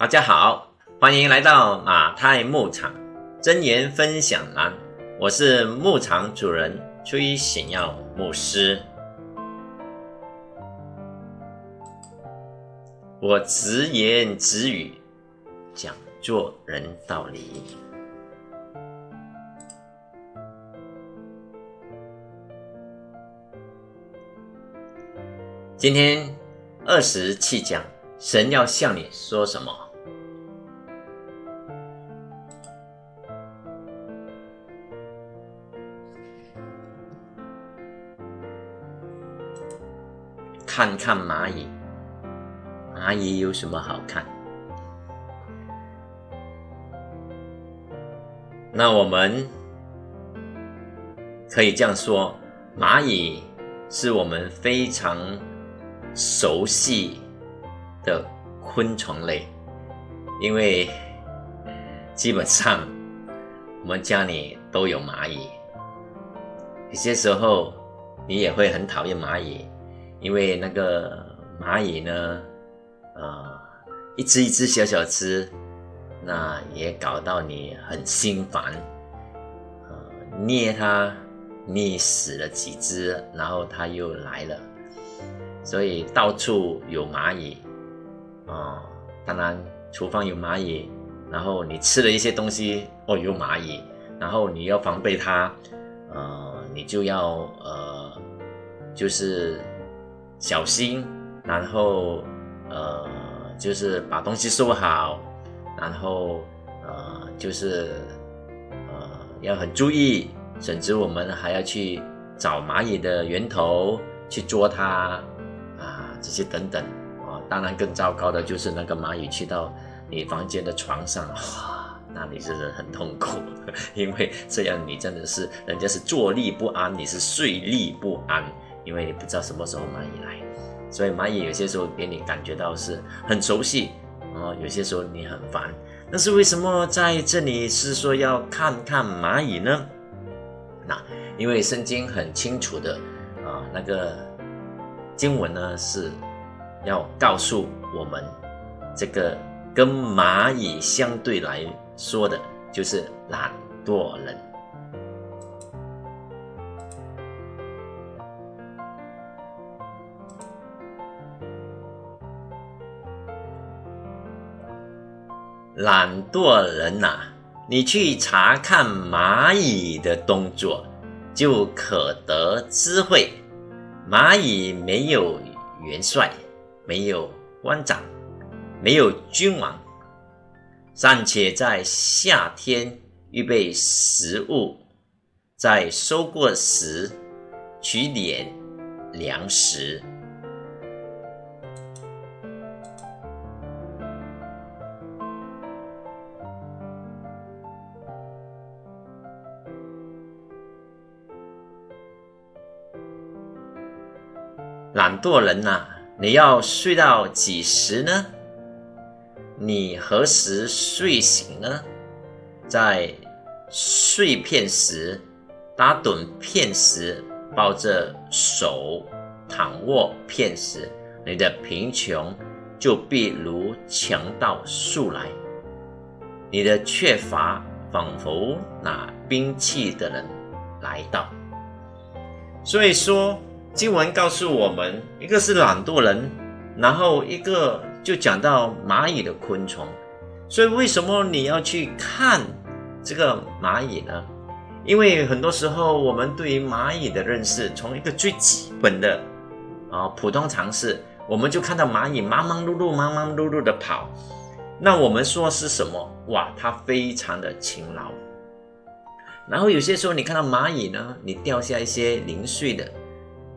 大家好，欢迎来到马太牧场真言分享栏，我是牧场主人崔显耀牧师。我直言直语，讲做人道理。今天二十七讲，神要向你说什么？看看蚂蚁，蚂蚁有什么好看？那我们可以这样说：蚂蚁是我们非常熟悉的昆虫类，因为基本上我们家里都有蚂蚁。有些时候你也会很讨厌蚂蚁。因为那个蚂蚁呢，呃，一只一只小小只，那也搞到你很心烦，呃，捏它捏死了几只，然后它又来了，所以到处有蚂蚁，啊，当然厨房有蚂蚁，然后你吃了一些东西，哦，有蚂蚁，然后你要防备它，呃，你就要呃，就是。小心，然后呃，就是把东西收好，然后呃，就是呃，要很注意，甚至我们还要去找蚂蚁的源头去捉它啊，这些等等啊。当然，更糟糕的就是那个蚂蚁去到你房间的床上，哇，那你真的很痛苦，因为这样你真的是人家是坐立不安，你是睡立不安。因为你不知道什么时候蚂蚁来，所以蚂蚁有些时候给你感觉到是很熟悉哦，有些时候你很烦。但是为什么在这里是说要看看蚂蚁呢？那因为圣经很清楚的啊，那个经文呢是要告诉我们，这个跟蚂蚁相对来说的，就是懒惰人。懒惰人呐，你去查看蚂蚁的动作，就可得智慧。蚂蚁没有元帅，没有官长，没有君王，尚且在夏天预备食物，在收过时取点粮食。惰人呐，你要睡到几时呢？你何时睡醒呢？在睡片时，打盹片时，抱着手躺卧片时，你的贫穷就必如强盗速来，你的缺乏仿佛拿兵器的人来到。所以说。经文告诉我们，一个是懒惰人，然后一个就讲到蚂蚁的昆虫。所以为什么你要去看这个蚂蚁呢？因为很多时候我们对于蚂蚁的认识，从一个最基本的啊普通常识，我们就看到蚂蚁忙忙碌碌、忙忙碌碌的跑。那我们说是什么？哇，它非常的勤劳。然后有些时候你看到蚂蚁呢，你掉下一些零碎的。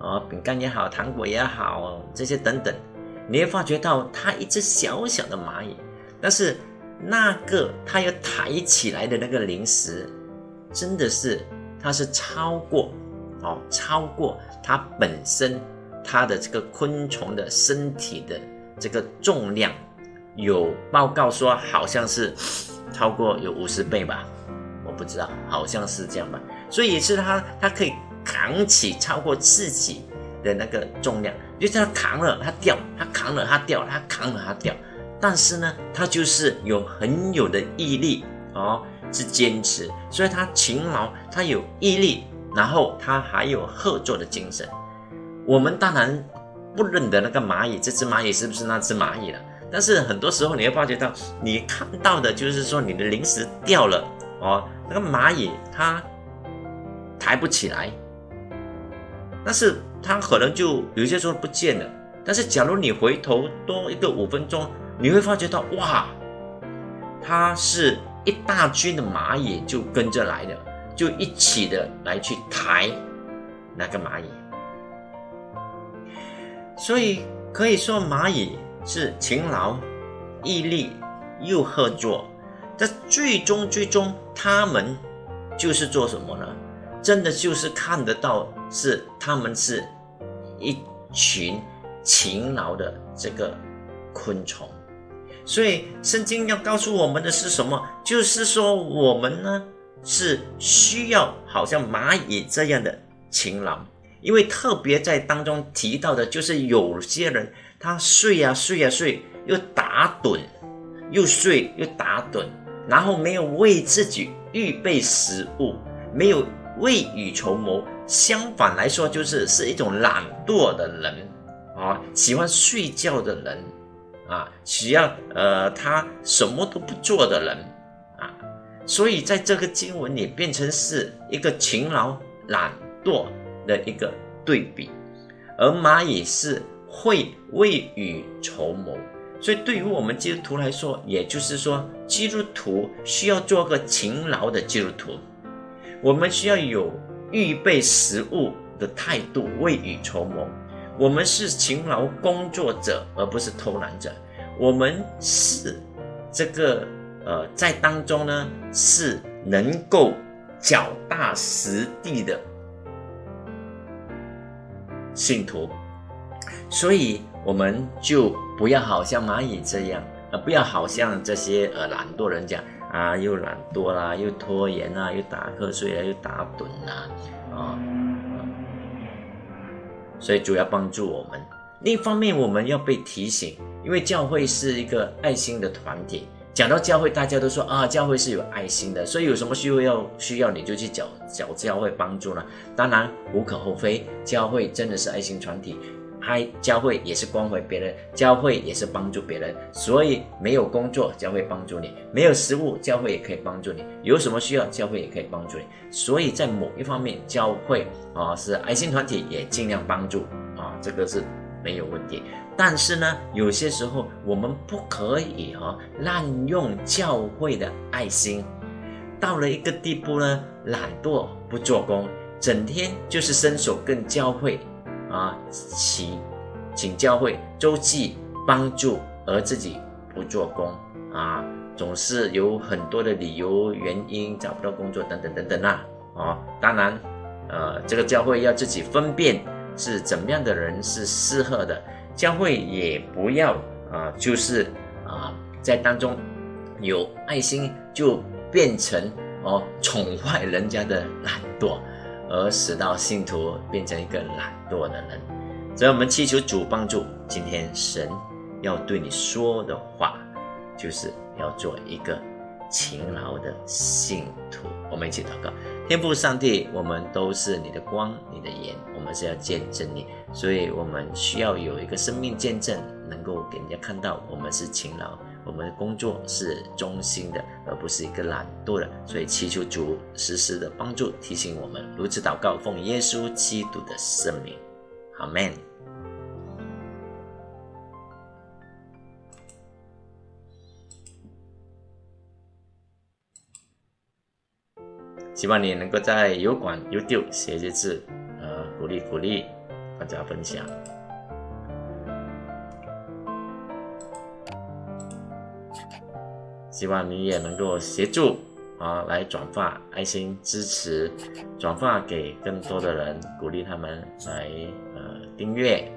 啊，饼干也好，糖果也好，这些等等，你会发觉到它一只小小的蚂蚁，但是那个它要抬起来的那个零食，真的是它是超过哦，超过它本身它的这个昆虫的身体的这个重量，有报告说好像是超过有五十倍吧，我不知道，好像是这样吧，所以也是它它可以。扛起超过自己的那个重量，就是他扛了他掉，他扛了他掉，他扛了他掉，但是呢，他就是有很有的毅力哦，是坚持，所以他勤劳，他有毅力，然后他还有合作的精神。我们当然不认得那个蚂蚁，这只蚂蚁是不是那只蚂蚁了？但是很多时候你会发觉到，你看到的就是说你的零食掉了哦，那个蚂蚁它抬不起来，但是它可能就有些时候不见了。但是假如你回头多一个五分钟，你会发觉到哇，它是一大群的蚂蚁就跟着来的，就一起的来去抬那个蚂蚁。所以可以说蚂蚁。是勤劳、毅力又合作，但最终最终他们就是做什么呢？真的就是看得到是他们是一群勤劳的这个昆虫。所以圣经要告诉我们的是什么？就是说我们呢是需要好像蚂蚁这样的勤劳，因为特别在当中提到的就是有些人。他睡呀睡呀睡，又打盹，又睡又打盹，然后没有为自己预备食物，没有未雨绸缪。相反来说，就是是一种懒惰的人啊，喜欢睡觉的人啊，需要呃他什么都不做的人啊。所以在这个经文里，变成是一个勤劳懒惰的一个对比，而蚂蚁是。会未雨绸缪，所以对于我们基督徒来说，也就是说，基督徒需要做个勤劳的基督徒。我们需要有预备食物的态度，未雨绸缪。我们是勤劳工作者，而不是偷懒者。我们是这个呃，在当中呢，是能够脚踏实地的信徒。所以我们就不要好像蚂蚁这样，呃，不要好像这些呃懒惰人讲啊，又懒惰啦，又拖延啊，又打瞌睡啊，又打盹啦，啊，所以主要帮助我们。另一方面，我们要被提醒，因为教会是一个爱心的团体。讲到教会，大家都说啊，教会是有爱心的，所以有什么需要要需要你就去找找教会帮助了。当然无可厚非，教会真的是爱心团体。嗨，教会也是关怀别人，教会也是帮助别人，所以没有工作，教会帮助你；没有食物，教会也可以帮助你；有什么需要，教会也可以帮助你。所以在某一方面，教会啊是爱心团体，也尽量帮助啊，这个是没有问题。但是呢，有些时候我们不可以哈滥用教会的爱心，到了一个地步呢，懒惰不做工，整天就是伸手跟教会。啊，请请教会周济帮助，而自己不做工啊，总是有很多的理由原因找不到工作等等等等啦。啊，当然，呃，这个教会要自己分辨是怎么样的人是适合的，教会也不要啊，就是啊，在当中有爱心就变成哦宠坏人家的懒惰。而使到信徒变成一个懒惰的人，所以我们祈求主帮助。今天神要对你说的话，就是要做一个勤劳的信徒。我们一起祷告：天父上帝，我们都是你的光，你的盐，我们是要见证你，所以我们需要有一个生命见证，能够给人家看到我们是勤劳。我们的工作是忠心的，而不是一个懒惰的，所以祈求主时时的帮助提醒我们，如此祷告，奉耶稣基督的圣名，阿门。希望你能够在油管、YouTube 写些字，呃，鼓励鼓励大家分享。希望你也能够协助啊，来转发爱心支持，转发给更多的人，鼓励他们来呃订阅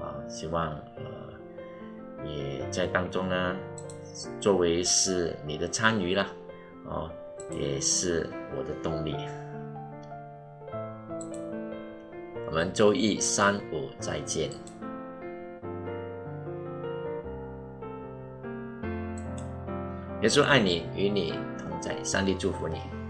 啊。希望呃也在当中呢，作为是你的参与啦，哦，也是我的动力。我们周一、三、五再见。耶稣爱你，与你同在，上帝祝福你。